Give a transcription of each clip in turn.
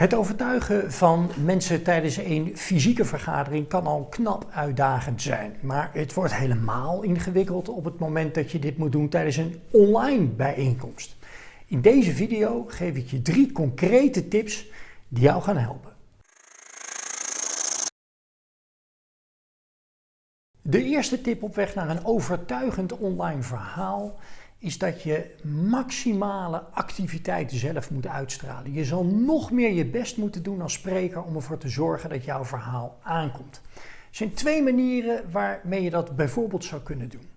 Het overtuigen van mensen tijdens een fysieke vergadering kan al knap uitdagend zijn. Maar het wordt helemaal ingewikkeld op het moment dat je dit moet doen tijdens een online bijeenkomst. In deze video geef ik je drie concrete tips die jou gaan helpen. De eerste tip op weg naar een overtuigend online verhaal is dat je maximale activiteit zelf moet uitstralen. Je zal nog meer je best moeten doen als spreker om ervoor te zorgen dat jouw verhaal aankomt. Er zijn twee manieren waarmee je dat bijvoorbeeld zou kunnen doen.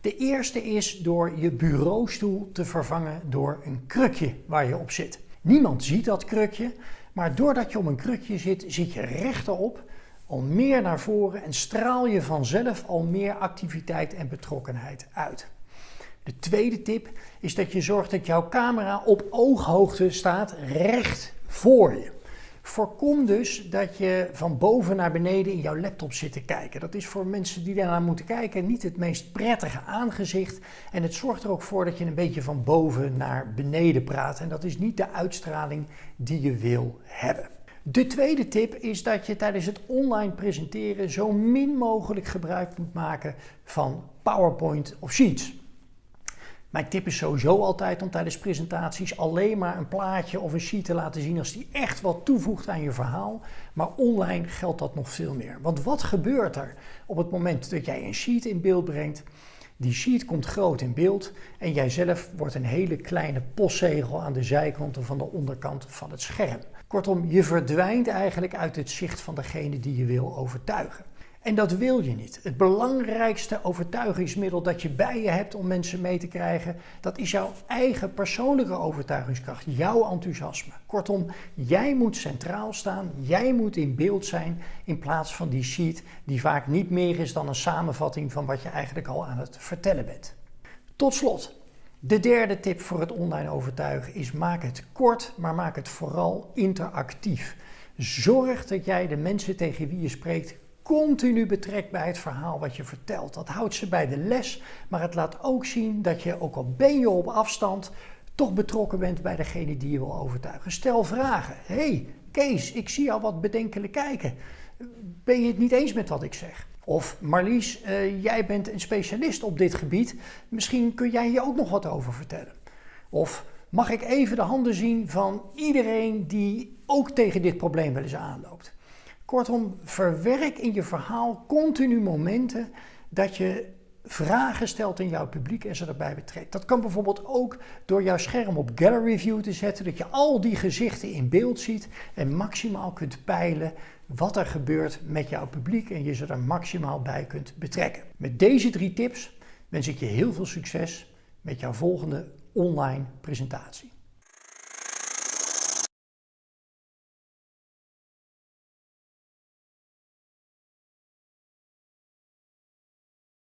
De eerste is door je bureaustoel te vervangen door een krukje waar je op zit. Niemand ziet dat krukje, maar doordat je op een krukje zit, zit je rechterop, al meer naar voren en straal je vanzelf al meer activiteit en betrokkenheid uit. De tweede tip is dat je zorgt dat jouw camera op ooghoogte staat recht voor je. Voorkom dus dat je van boven naar beneden in jouw laptop zit te kijken. Dat is voor mensen die daarnaar moeten kijken niet het meest prettige aangezicht. En het zorgt er ook voor dat je een beetje van boven naar beneden praat. En dat is niet de uitstraling die je wil hebben. De tweede tip is dat je tijdens het online presenteren zo min mogelijk gebruik moet maken van PowerPoint of Sheets. Mijn tip is sowieso altijd om tijdens presentaties alleen maar een plaatje of een sheet te laten zien als die echt wat toevoegt aan je verhaal. Maar online geldt dat nog veel meer. Want wat gebeurt er op het moment dat jij een sheet in beeld brengt? Die sheet komt groot in beeld en jijzelf wordt een hele kleine postzegel aan de zijkant of van de onderkant van het scherm. Kortom, je verdwijnt eigenlijk uit het zicht van degene die je wil overtuigen. En dat wil je niet. Het belangrijkste overtuigingsmiddel dat je bij je hebt om mensen mee te krijgen, dat is jouw eigen persoonlijke overtuigingskracht, jouw enthousiasme. Kortom, jij moet centraal staan, jij moet in beeld zijn in plaats van die sheet die vaak niet meer is dan een samenvatting van wat je eigenlijk al aan het vertellen bent. Tot slot, de derde tip voor het online overtuigen is maak het kort, maar maak het vooral interactief. Zorg dat jij de mensen tegen wie je spreekt continu betrekt bij het verhaal wat je vertelt. Dat houdt ze bij de les, maar het laat ook zien dat je, ook al ben je op afstand, toch betrokken bent bij degene die je wil overtuigen. Stel vragen. hey, Kees, ik zie jou wat bedenkelijk kijken. Ben je het niet eens met wat ik zeg? Of Marlies, uh, jij bent een specialist op dit gebied. Misschien kun jij hier ook nog wat over vertellen. Of mag ik even de handen zien van iedereen die ook tegen dit probleem wel eens aanloopt? Kortom, verwerk in je verhaal continu momenten dat je vragen stelt in jouw publiek en ze erbij betrekt. Dat kan bijvoorbeeld ook door jouw scherm op Gallery View te zetten, dat je al die gezichten in beeld ziet en maximaal kunt peilen wat er gebeurt met jouw publiek en je ze er maximaal bij kunt betrekken. Met deze drie tips wens ik je heel veel succes met jouw volgende online presentatie.